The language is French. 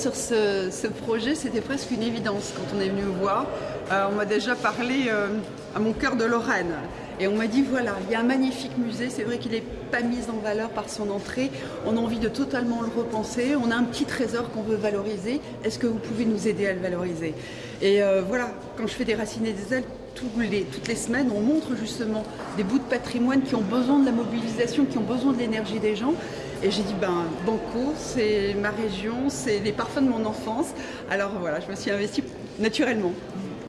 sur ce, projet, c'était presque une évidence quand on est venu me voir. Euh, on m'a déjà parlé euh, à mon cœur de Lorraine. Et on m'a dit, voilà, il y a un magnifique musée, c'est vrai qu'il n'est pas mis en valeur par son entrée, on a envie de totalement le repenser, on a un petit trésor qu'on veut valoriser, est-ce que vous pouvez nous aider à le valoriser? Et euh, voilà, quand je fais des racines et des ailes, les, toutes les semaines, on montre justement des bouts de patrimoine qui ont besoin de la mobilisation, qui ont besoin de l'énergie des gens. Et j'ai dit, ben, Banco, c'est ma région, c'est les parfums de mon enfance. Alors voilà, je me suis investie naturellement.